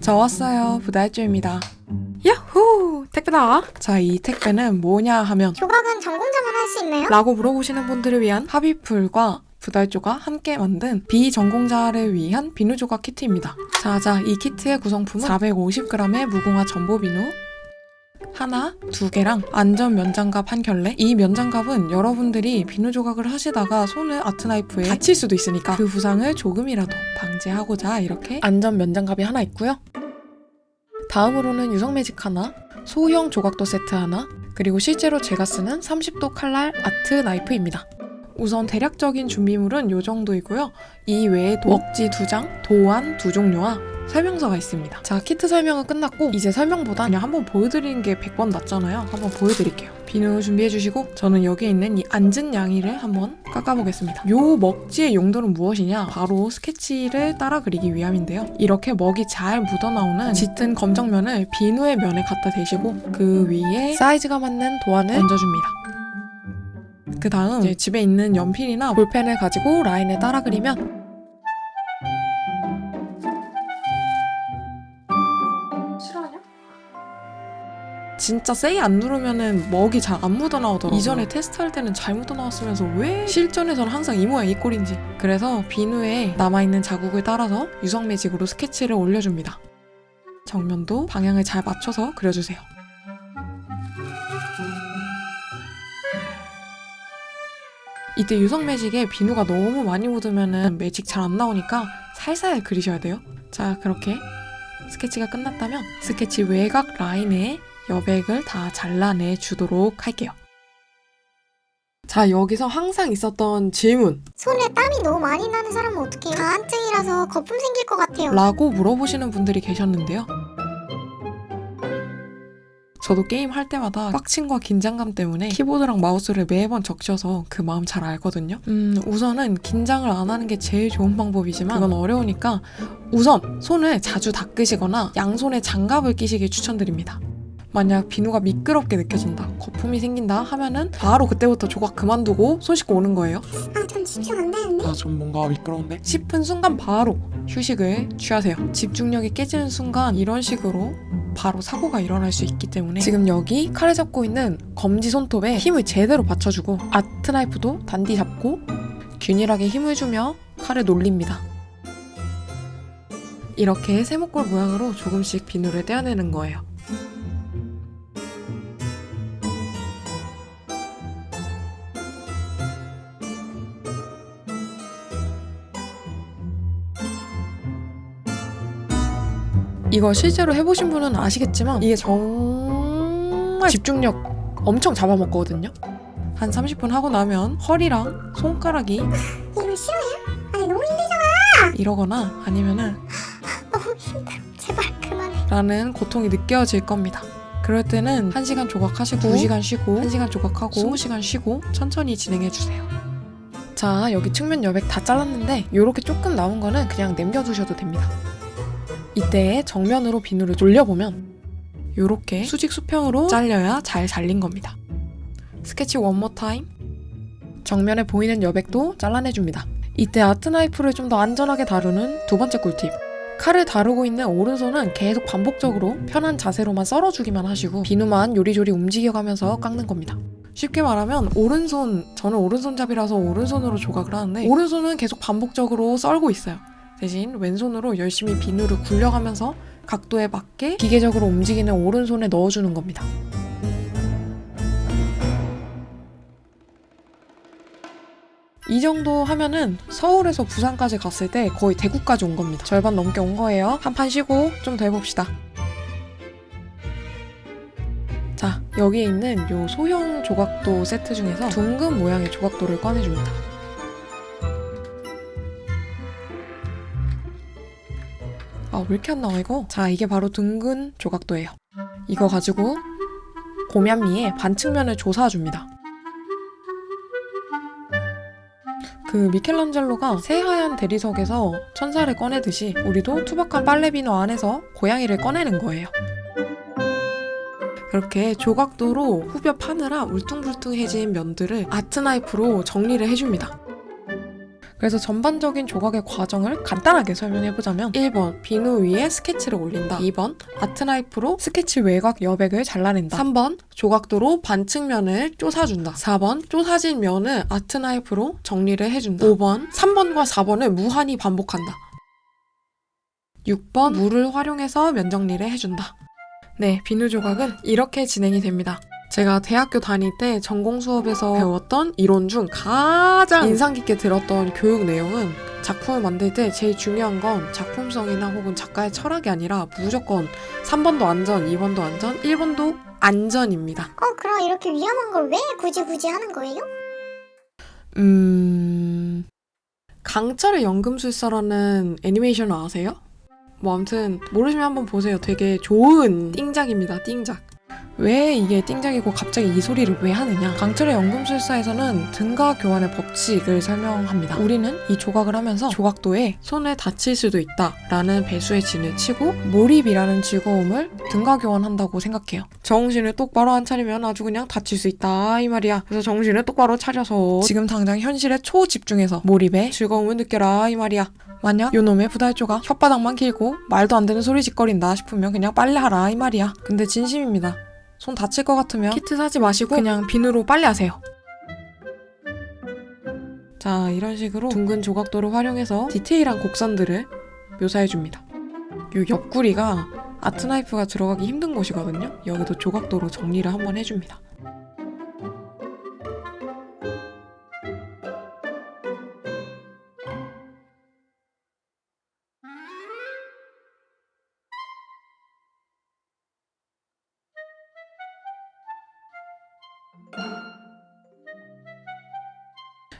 저 왔어요. 부달주입니다. 야호! 택배다! 자, 이 택배는 뭐냐 하면 조각은 전공자만 할 수 있나요? 라고 물어보시는 분들을 위한 합의풀과 부달조가 함께 만든 비전공자를 위한 비누 조각 키트입니다. 자자, 이 키트의 구성품은 450g의 무궁화 전보 비누 하나, 두 개랑 안전 면장갑 한 켤레. 이 면장갑은 여러분들이 비누 조각을 하시다가 손을 아트나이프에 다칠 수도 있으니까 그 부상을 조금이라도 방지하고자 이렇게 안전 면장갑이 하나 있고요. 다음으로는 유성 매직 하나, 소형 조각도 세트 하나, 그리고 실제로 제가 쓰는 30도 칼날 아트 나이프입니다. 우선 대략적인 준비물은 이 정도이고요. 이 외에도 먹지 두 장, 도안 두 종류와 설명서가 있습니다. 자, 키트 설명은 끝났고 이제 설명보다 그냥 한번 보여드리는 게 100번 낫잖아요. 한번 보여드릴게요. 비누 준비해주시고 저는 여기에 있는 이 앉은 양이를 한번 깎아보겠습니다. 요 먹지의 용도는 무엇이냐? 바로 스케치를 따라 그리기 위함인데요. 이렇게 먹이 잘 묻어나오는 짙은 검정면을 비누의 면에 갖다 대시고 그 위에 사이즈가 맞는 도안을 얹어줍니다. 그 다음 집에 있는 연필이나 볼펜을 가지고 라인을 따라 그리면 진짜 세이 안 누르면은 먹이 잘 안 묻어 나오더라고요. 이전에 테스트할 때는 잘 묻어 나왔으면서 왜 실전에서는 항상 이 모양 이 꼴인지. 그래서 비누에 남아있는 자국을 따라서 유성 매직으로 스케치를 올려줍니다. 정면도 방향을 잘 맞춰서 그려주세요. 이때 유성 매직에 비누가 너무 많이 묻으면 매직 잘 안 나오니까 살살 그리셔야 돼요. 자, 그렇게 스케치가 끝났다면 스케치 외곽 라인에 여백을 다 잘라내 주도록 할게요. 자, 여기서 항상 있었던 질문. 손에 땀이 너무 많이 나는 사람은 어떡해요? 다한증이라서 거품 생길 것 같아요. 라고 물어보시는 분들이 계셨는데요. 저도 게임 할 때마다 빡침과 긴장감 때문에 키보드랑 마우스를 매번 적셔서 그 마음 잘 알거든요. 음, 우선은 긴장을 안 하는 게 제일 좋은 방법이지만 그건 어려우니까 우선 손을 자주 닦으시거나 양손에 장갑을 끼시길 추천드립니다. 만약 비누가 미끄럽게 느껴진다, 거품이 생긴다 하면은 바로 그때부터 조각 그만두고 손 씻고 오는 거예요. 아, 전 집중 안 되는데? 아 좀 뭔가 미끄러운데? 싶은 순간 바로 휴식을 취하세요. 집중력이 깨지는 순간 이런 식으로 바로 사고가 일어날 수 있기 때문에 지금 여기 칼을 잡고 있는 검지 손톱에 힘을 제대로 받쳐주고 아트 나이프도 단디 잡고 균일하게 힘을 주며 칼을 놀립니다. 이렇게 세모꼴 모양으로 조금씩 비누를 떼어내는 거예요. 이거 실제로 해보신 분은 아시겠지만 이게 정말 집중력 엄청 잡아먹거든요. 한 30분 하고 나면 허리랑 손가락이 이거 싫어요? 아니, 너무 힘들잖아. 이러거나 아니면은 너무 힘들어. 제발 그만해. 라는 고통이 느껴질 겁니다. 그럴 때는 1시간 조각하시고 2시간 쉬고 1시간 조각하고 20시간 쉬고 천천히 진행해 주세요. 자, 여기 측면 여백 다 잘랐는데 이렇게 조금 남은 거는 그냥 남겨두셔도 됩니다. 이때 정면으로 비누를 돌려보면 이렇게 수직 수평으로 잘려야 잘 잘린 겁니다. 스케치 one more time. 정면에 보이는 여백도 잘라내줍니다. 이때 art knife를 좀 더 안전하게 다루는 두 번째 꿀팁. 칼을 다루고 있는 오른손은 계속 반복적으로 편한 자세로만 썰어주기만 하시고 비누만 요리조리 움직여가면서 깎는 겁니다. 쉽게 말하면 오른손, 저는 오른손잡이라서 오른손으로 조각을 하는데 오른손은 계속 반복적으로 썰고 있어요. 대신 왼손으로 열심히 비누를 굴려가면서 각도에 맞게 기계적으로 움직이는 오른손에 넣어주는 겁니다. 이 정도 하면은 서울에서 부산까지 갔을 때 거의 대구까지 온 겁니다. 절반 넘게 온 거예요. 한 판 쉬고 좀 더 해봅시다. 자, 여기에 있는 요 소형 조각도 세트 중에서 둥근 모양의 조각도를 꺼내줍니다. 아, 왜 이렇게 안 나와, 이거? 자, 이게 바로 둥근 조각도예요. 이거 가지고 고면미에 반측면을 조사줍니다. 그 미켈란젤로가 새하얀 대리석에서 천사를 꺼내듯이 우리도 투박한 빨래비누 안에서 고양이를 꺼내는 거예요. 그렇게 조각도로 후벼 파느라 울퉁불퉁해진 면들을 아트 나이프로 정리를 해줍니다. 그래서 전반적인 조각의 과정을 간단하게 설명해보자면 1번 비누 위에 스케치를 올린다. 2번 아트 나이프로 스케치 외곽 여백을 잘라낸다. 3번 조각도로 반측면을 쪼사준다. 4번 쪼사진 면을 아트 나이프로 정리를 해준다. 5번 3번과 4번을 무한히 반복한다. 6번 물을 활용해서 면 정리를 해준다. 네 비누 조각은 이렇게 진행이 됩니다 제가 대학교 다닐 때 전공 수업에서 배웠던 이론 중 가장 인상 깊게 들었던 교육 내용은 작품을 만들 때 제일 중요한 건 작품성이나 혹은 작가의 철학이 아니라 무조건 3번도 안전, 2번도 안전, 1번도 안전입니다. 어 그럼 이렇게 위험한 걸 왜 굳이 굳이 하는 거예요? 음... 강철의 연금술사라는 애니메이션을 아세요? 뭐 아무튼 모르시면 한번 보세요. 되게 좋은 띵작입니다. 띵작. 왜 이게 띵작이고 갑자기 이 소리를 왜 하느냐? 강철의 연금술사에서는 등가 교환의 법칙을 설명합니다. 우리는 이 조각을 하면서 조각도에 손을 다칠 수도 있다 라는 배수의 진을 치고 몰입이라는 즐거움을 등가 교환한다고 생각해요. 정신을 똑바로 안 차리면 아주 그냥 다칠 수 있다 이 말이야. 그래서 정신을 똑바로 차려서 지금 당장 현실에 초집중해서 몰입의 즐거움을 느껴라 이 말이야. 만약 요놈의 부달조가 혓바닥만 길고 말도 안 되는 소리 짓거린다 싶으면 그냥 빨래하라 이 말이야. 근데 진심입니다. 손 다칠 것 같으면 키트 사지 마시고 그냥 비누로 빨래하세요. 자 이런 식으로 둥근 조각도를 활용해서 디테일한 곡선들을 묘사해줍니다. 요 옆구리가 아트나이프가 들어가기 힘든 곳이거든요. 여기도 조각도로 정리를 한번 해줍니다.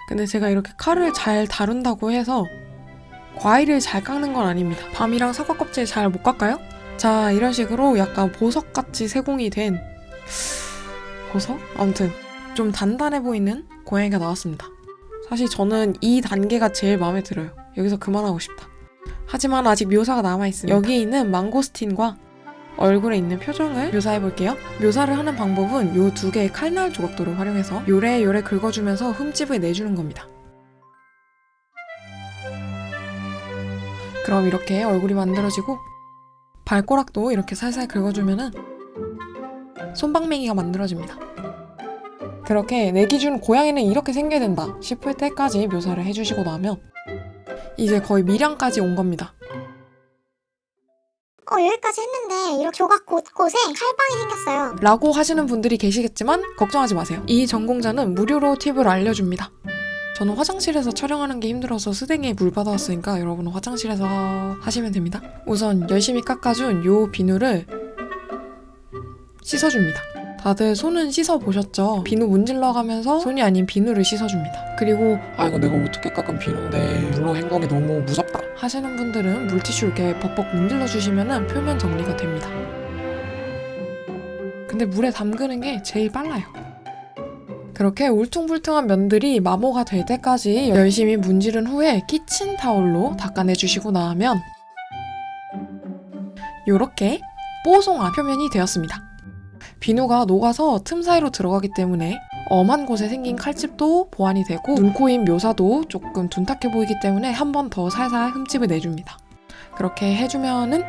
근데 제가 이렇게 칼을 잘 다룬다고 해서 과일을 잘 깎는 건 아닙니다. 밤이랑 사과 껍질 잘 못 깎아요? 자, 이런 식으로 약간 보석같이 세공이 된 보석? 아무튼 좀 단단해 보이는 고양이가 나왔습니다. 사실 저는 이 단계가 제일 마음에 들어요. 여기서 그만하고 싶다. 하지만 아직 묘사가 남아있습니다. 여기 있는 망고스틴과 얼굴에 있는 표정을 묘사해 볼게요. 묘사를 하는 방법은 요 두 개의 칼날 조각도를 활용해서 요래요래 긁어주면서 흠집을 내주는 겁니다. 그럼 이렇게 얼굴이 만들어지고 발꼬락도 이렇게 살살 긁어주면은 손방맹이가 만들어집니다. 그렇게 내 기준 고양이는 이렇게 생겨야 된다 싶을 때까지 묘사를 해주시고 나면 이제 거의 미량까지 온 겁니다. 어 여기까지 했는데 이렇게 조각 곳곳에 칼빵이 생겼어요. 라고 하시는 분들이 계시겠지만 걱정하지 마세요. 이 전공자는 무료로 팁을 알려줍니다. 저는 화장실에서 촬영하는 게 힘들어서 스댕에 물 받아왔으니까 여러분은 화장실에서 하시면 됩니다. 우선 열심히 깎아준 요 비누를 씻어줍니다. 다들 손은 씻어보셨죠? 비누 문질러가면서 손이 아닌 비누를 씻어줍니다. 그리고 아 이거 내가 어떻게 깎은 비누인데 물로 헹구기 너무 무섭다 하시는 분들은 물티슈 이렇게 벅벅 문질러 주시면 표면 정리가 됩니다. 근데 물에 담그는 게 제일 빨라요. 그렇게 울퉁불퉁한 면들이 마모가 될 때까지 열심히 문지른 후에 키친타올로 닦아내 주시고 나면 이렇게 뽀송한 표면이 되었습니다. 비누가 녹아서 틈 사이로 들어가기 때문에 엄한 곳에 생긴 칼집도 보완이 되고 눈코입 묘사도 조금 둔탁해 보이기 때문에 한 번 더 살살 흠집을 내줍니다. 그렇게 해주면은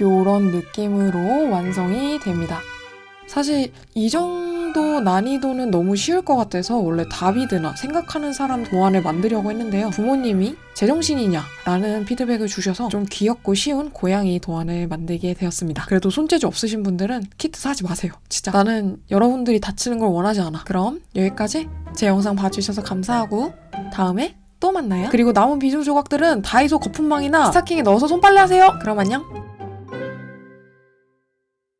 요런 느낌으로 완성이 됩니다. 사실 이 정도 난이도는 너무 쉬울 것 같아서 원래 다비드나 생각하는 사람 도안을 만들려고 했는데요. 부모님이 제정신이냐? 라는 피드백을 주셔서 좀 귀엽고 쉬운 고양이 도안을 만들게 되었습니다. 그래도 손재주 없으신 분들은 키트 사지 마세요. 진짜 나는 여러분들이 다치는 걸 원하지 않아. 그럼 여기까지 제 영상 봐주셔서 감사하고 다음에 또 만나요. 그리고 남은 비누 조각들은 다이소 거품망이나 스타킹에 넣어서 손빨래 하세요. 그럼 안녕.